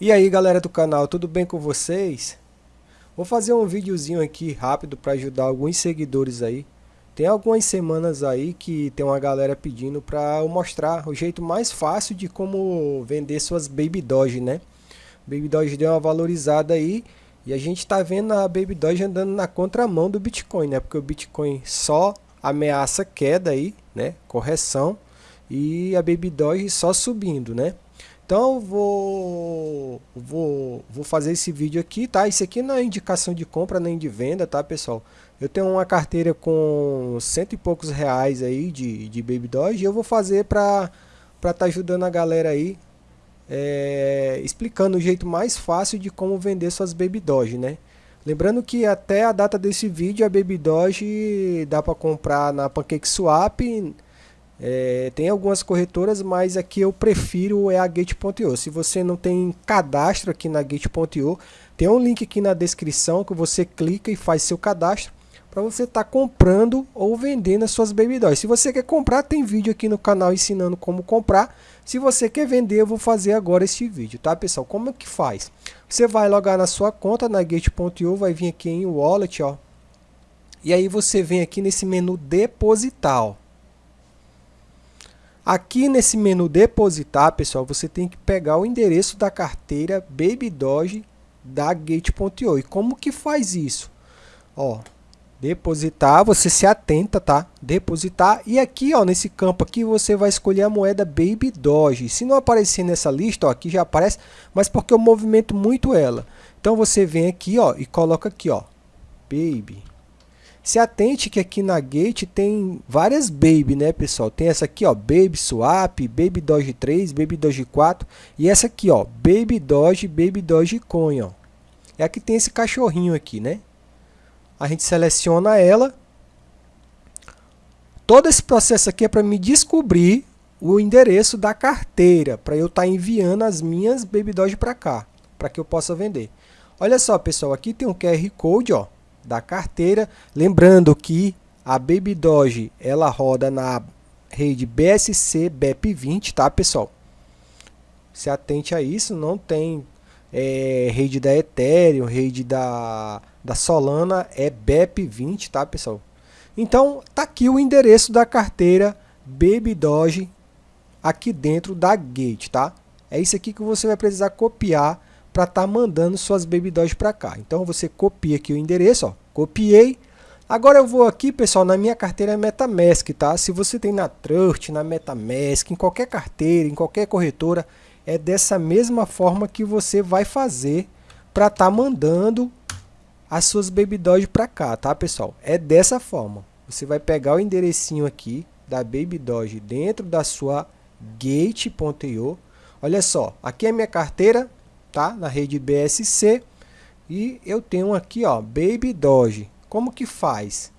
E aí galera do canal, tudo bem com vocês? Vou fazer um videozinho aqui rápido para ajudar alguns seguidores aí. Tem algumas semanas aí que tem uma galera pedindo para eu mostrar o jeito mais fácil de como vender suas Baby Doge, né? Baby Doge deu uma valorizada aí e a gente tá vendo a Baby Doge andando na contramão do Bitcoin, né? Porque o Bitcoin só ameaça queda aí, né? Correção e a Baby Doge só subindo, né? Então vou, vou, vou fazer esse vídeo aqui, tá? Isso aqui não é indicação de compra nem de venda, tá pessoal? Eu tenho uma carteira com cento e poucos reais aí de, de Baby Doge e eu vou fazer para estar tá ajudando a galera aí, é, explicando o jeito mais fácil de como vender suas Baby Doge, né? Lembrando que até a data desse vídeo a Baby Doge dá para comprar na PancakeSwap, é, tem algumas corretoras, mas aqui eu prefiro é a Gate.io. Se você não tem cadastro aqui na Gate.io, tem um link aqui na descrição que você clica e faz seu cadastro para você estar tá comprando ou vendendo as suas Baby Dolls. Se você quer comprar, tem vídeo aqui no canal ensinando como comprar. Se você quer vender, eu vou fazer agora este vídeo, tá pessoal? Como é que faz? Você vai logar na sua conta na Gate.io, vai vir aqui em Wallet, ó. E aí você vem aqui nesse menu Depositar, ó. Aqui nesse menu depositar, pessoal, você tem que pegar o endereço da carteira Baby Doge da Gate.io. E como que faz isso? Ó, depositar, você se atenta, tá? Depositar e aqui, ó, nesse campo aqui você vai escolher a moeda Baby Doge. Se não aparecer nessa lista, ó, aqui já aparece, mas porque eu movimento muito ela. Então você vem aqui, ó, e coloca aqui, ó, Baby se atente que aqui na Gate tem várias Baby, né, pessoal? Tem essa aqui, ó, Baby Swap, Baby Doge 3, Baby Doge 4 e essa aqui, ó, Baby Doge, Baby Doge Coin, ó. É aqui tem esse cachorrinho aqui, né? A gente seleciona ela. Todo esse processo aqui é para me descobrir o endereço da carteira, para eu estar tá enviando as minhas Baby Doge para cá, para que eu possa vender. Olha só, pessoal, aqui tem um QR Code, ó da carteira. Lembrando que a Baby Doge ela roda na rede BSC BEP20, tá pessoal? Se atente a isso, não tem é, rede da Ethereum, rede da, da Solana, é BEP20, tá pessoal? Então tá aqui o endereço da carteira Baby Doge aqui dentro da Gate, tá? É isso aqui que você vai precisar copiar para estar tá mandando suas Baby Doge para cá. Então você copia aqui o endereço, ó, copiei. Agora eu vou aqui, pessoal, na minha carteira MetaMask, tá? Se você tem na Trust, na MetaMask, em qualquer carteira, em qualquer corretora, é dessa mesma forma que você vai fazer para estar tá mandando as suas Baby Doge para cá, tá, pessoal? É dessa forma. Você vai pegar o enderecinho aqui da Baby Doge dentro da sua Gate.io. Olha só, aqui é minha carteira, tá? Na rede BSC. E eu tenho aqui, ó, Baby Doge. Como que faz?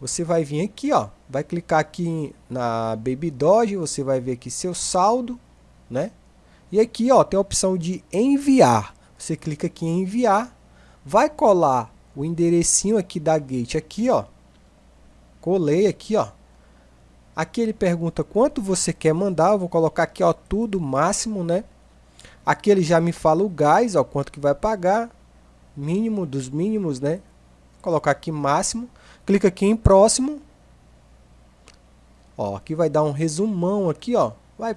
Você vai vir aqui, ó, vai clicar aqui na Baby Doge, você vai ver aqui seu saldo, né? E aqui, ó, tem a opção de enviar. Você clica aqui em enviar, vai colar o enderecinho aqui da Gate aqui, ó. Colei aqui, ó. Aqui ele pergunta quanto você quer mandar, eu vou colocar aqui, ó, tudo máximo, né? Aqui ele já me fala o gás, ó, quanto que vai pagar, mínimo dos mínimos, né? Vou colocar aqui máximo, clica aqui em próximo. Ó, aqui vai dar um resumão aqui, ó. Vai,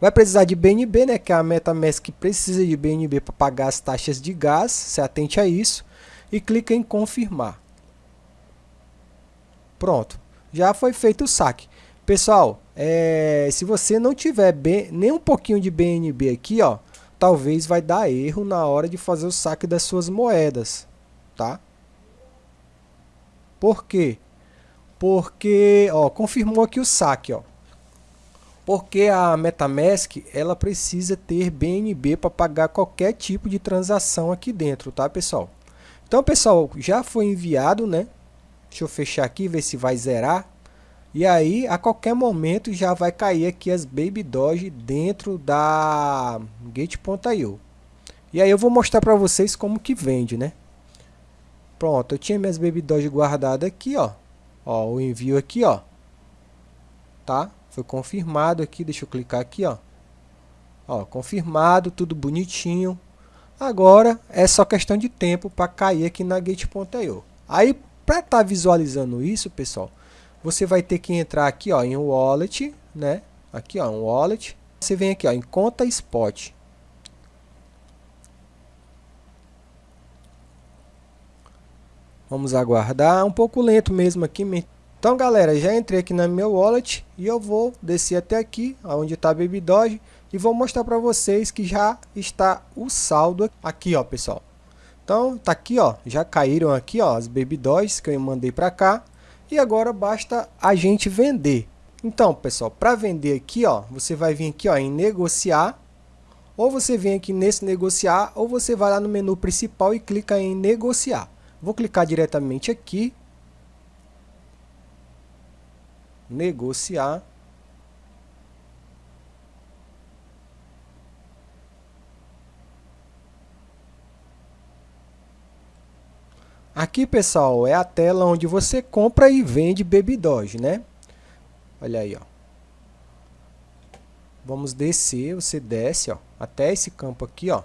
vai precisar de BNB, né? Que a MetaMask precisa de BNB para pagar as taxas de gás. Se atente a isso. E clica em confirmar. Pronto. Já foi feito o saque. Pessoal, é, se você não tiver bem, nem um pouquinho de BNB aqui, ó, talvez vai dar erro na hora de fazer o saque das suas moedas, tá? Por quê? Porque, ó, confirmou aqui o saque, ó. Porque a MetaMask, ela precisa ter BNB para pagar qualquer tipo de transação aqui dentro, tá, pessoal? Então, pessoal, já foi enviado, né? Deixa eu fechar aqui, ver se vai zerar. E aí, a qualquer momento, já vai cair aqui as Baby Doge dentro da Gate.io. E aí eu vou mostrar para vocês como que vende, né? Pronto, eu tinha minhas Baby Doge guardadas aqui, ó. Ó, o envio aqui, ó. Tá? Foi confirmado aqui, deixa eu clicar aqui, ó. Ó, confirmado, tudo bonitinho. Agora é só questão de tempo para cair aqui na Gate.io. Aí, para estar tá visualizando isso, pessoal, você vai ter que entrar aqui ó, em Wallet, né? Aqui ó, um Wallet. Você vem aqui ó, em Conta Spot. Vamos aguardar, um pouco lento mesmo aqui. Então galera, já entrei aqui na meu wallet e eu vou descer até aqui, onde está Baby Doge, e vou mostrar para vocês que já está o saldo aqui ó pessoal. Então tá aqui ó, já caíram aqui ó as Baby que eu mandei para cá, e agora basta a gente vender. Então pessoal, para vender aqui ó, você vai vir aqui ó em negociar, ou você vem aqui nesse negociar, ou você vai lá no menu principal e clica em negociar. Vou clicar diretamente aqui. Negociar. Aqui, pessoal, é a tela onde você compra e vende Baby Doge, né? Olha aí, ó. Vamos descer, você desce, ó, até esse campo aqui, ó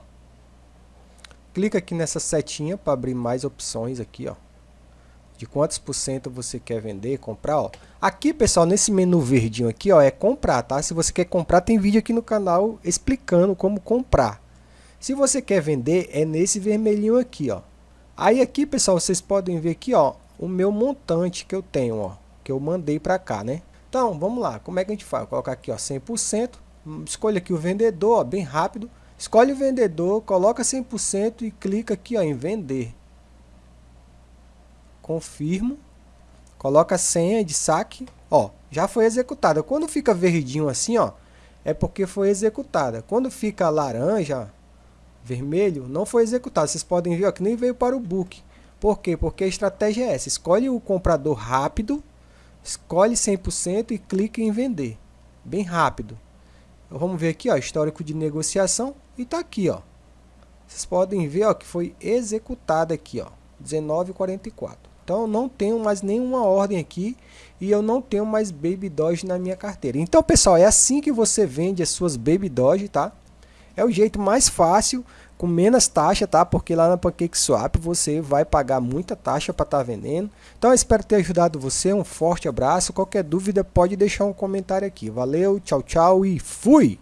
clica aqui nessa setinha para abrir mais opções aqui, ó. De quantos por cento você quer vender, comprar, ó. Aqui, pessoal, nesse menu verdinho aqui, ó, é comprar, tá? Se você quer comprar, tem vídeo aqui no canal explicando como comprar. Se você quer vender, é nesse vermelhinho aqui, ó. Aí aqui, pessoal, vocês podem ver aqui, ó, o meu montante que eu tenho, ó, que eu mandei para cá, né? Então, vamos lá, como é que a gente faz? Colocar aqui, ó, 100%, escolha aqui o vendedor, ó, bem rápido. Escolhe o vendedor, coloca 100% e clica aqui ó, em vender. Confirmo. Coloca a senha de saque. Ó, já foi executada. Quando fica verdinho assim, ó, é porque foi executada. Quando fica laranja, vermelho, não foi executado. Vocês podem ver ó, que nem veio para o book. Por quê? Porque a estratégia é essa. Escolhe o comprador rápido, escolhe 100% e clica em vender. Bem rápido. Vamos ver aqui, ó, histórico de negociação. E tá aqui, ó. Vocês podem ver, ó, que foi executada aqui, ó. 19,44. Então, eu não tenho mais nenhuma ordem aqui e eu não tenho mais Baby Doge na minha carteira. Então, pessoal, é assim que você vende as suas Baby Doge, tá? É o jeito mais fácil, com menos taxa, tá? Porque lá na PancakeSwap você vai pagar muita taxa para estar tá vendendo. Então, espero ter ajudado você. Um forte abraço. Qualquer dúvida, pode deixar um comentário aqui. Valeu, tchau, tchau e fui!